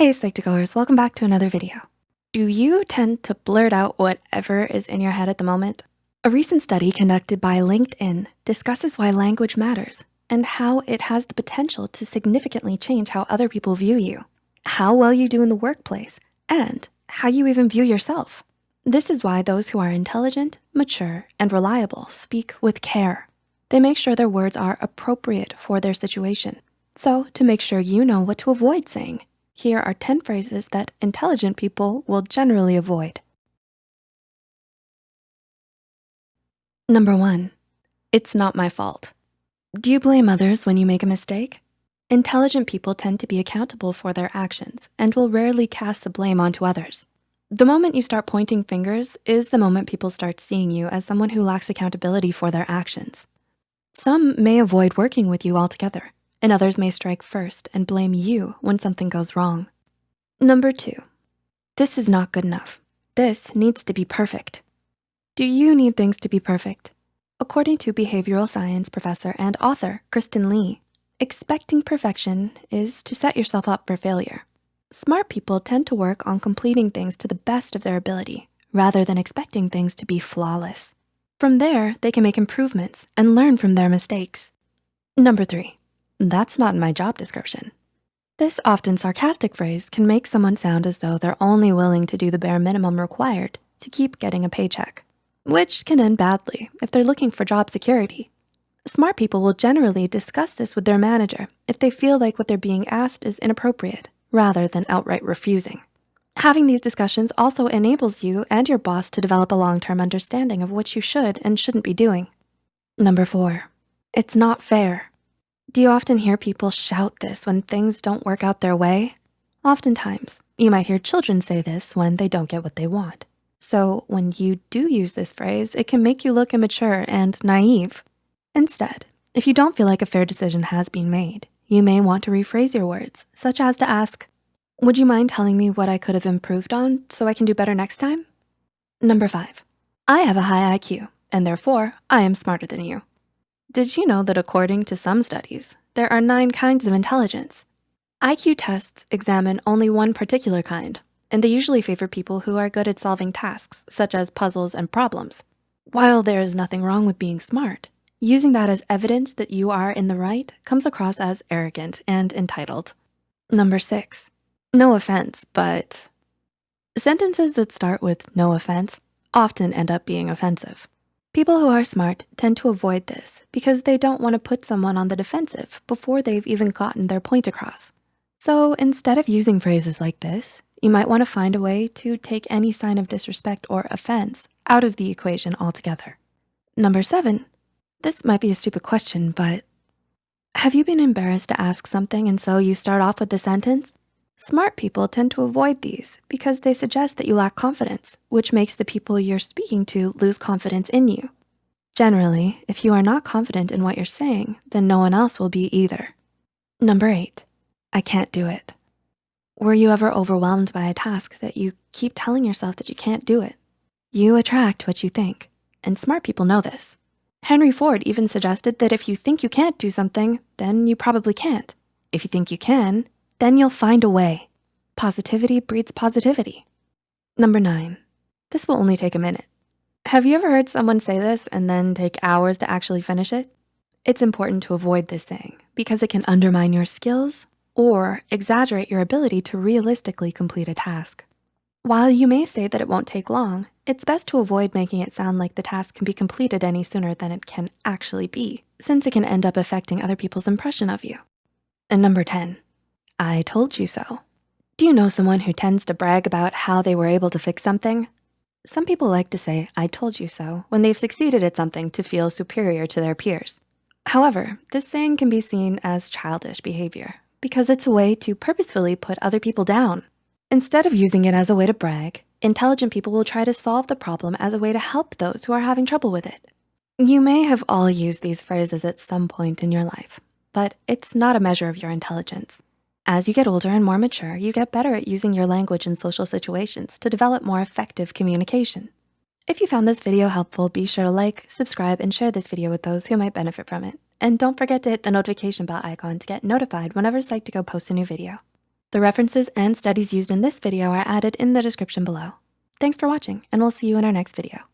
Hey Psych2Goers, welcome back to another video. Do you tend to blurt out whatever is in your head at the moment? A recent study conducted by LinkedIn discusses why language matters and how it has the potential to significantly change how other people view you, how well you do in the workplace, and how you even view yourself. This is why those who are intelligent, mature, and reliable speak with care. They make sure their words are appropriate for their situation. So to make sure you know what to avoid saying, here are 10 phrases that intelligent people will generally avoid. Number one, it's not my fault. Do you blame others when you make a mistake? Intelligent people tend to be accountable for their actions and will rarely cast the blame onto others. The moment you start pointing fingers is the moment people start seeing you as someone who lacks accountability for their actions. Some may avoid working with you altogether, and others may strike first and blame you when something goes wrong. Number two, this is not good enough. This needs to be perfect. Do you need things to be perfect? According to behavioral science professor and author, Kristen Lee, expecting perfection is to set yourself up for failure. Smart people tend to work on completing things to the best of their ability rather than expecting things to be flawless. From there, they can make improvements and learn from their mistakes. Number three, that's not in my job description. This often sarcastic phrase can make someone sound as though they're only willing to do the bare minimum required to keep getting a paycheck, which can end badly if they're looking for job security. Smart people will generally discuss this with their manager if they feel like what they're being asked is inappropriate rather than outright refusing. Having these discussions also enables you and your boss to develop a long-term understanding of what you should and shouldn't be doing. Number four, it's not fair. Do you often hear people shout this when things don't work out their way? Oftentimes, you might hear children say this when they don't get what they want. So when you do use this phrase, it can make you look immature and naive. Instead, if you don't feel like a fair decision has been made, you may want to rephrase your words, such as to ask, would you mind telling me what I could have improved on so I can do better next time? Number five, I have a high IQ and therefore I am smarter than you. Did you know that according to some studies, there are nine kinds of intelligence? IQ tests examine only one particular kind, and they usually favor people who are good at solving tasks, such as puzzles and problems. While there is nothing wrong with being smart, using that as evidence that you are in the right comes across as arrogant and entitled. Number six, no offense, but sentences that start with no offense often end up being offensive. People who are smart tend to avoid this because they don't wanna put someone on the defensive before they've even gotten their point across. So instead of using phrases like this, you might wanna find a way to take any sign of disrespect or offense out of the equation altogether. Number seven, this might be a stupid question, but have you been embarrassed to ask something and so you start off with the sentence? Smart people tend to avoid these because they suggest that you lack confidence, which makes the people you're speaking to lose confidence in you. Generally, if you are not confident in what you're saying, then no one else will be either. Number eight, I can't do it. Were you ever overwhelmed by a task that you keep telling yourself that you can't do it? You attract what you think, and smart people know this. Henry Ford even suggested that if you think you can't do something, then you probably can't. If you think you can, then you'll find a way. Positivity breeds positivity. Number nine, this will only take a minute. Have you ever heard someone say this and then take hours to actually finish it? It's important to avoid this saying because it can undermine your skills or exaggerate your ability to realistically complete a task. While you may say that it won't take long, it's best to avoid making it sound like the task can be completed any sooner than it can actually be, since it can end up affecting other people's impression of you. And number 10, I told you so. Do you know someone who tends to brag about how they were able to fix something? Some people like to say, I told you so, when they've succeeded at something to feel superior to their peers. However, this saying can be seen as childish behavior because it's a way to purposefully put other people down. Instead of using it as a way to brag, intelligent people will try to solve the problem as a way to help those who are having trouble with it. You may have all used these phrases at some point in your life, but it's not a measure of your intelligence. As you get older and more mature, you get better at using your language in social situations to develop more effective communication. If you found this video helpful, be sure to like, subscribe, and share this video with those who might benefit from it. And don't forget to hit the notification bell icon to get notified whenever Psych2Go posts a new video. The references and studies used in this video are added in the description below. Thanks for watching, and we'll see you in our next video.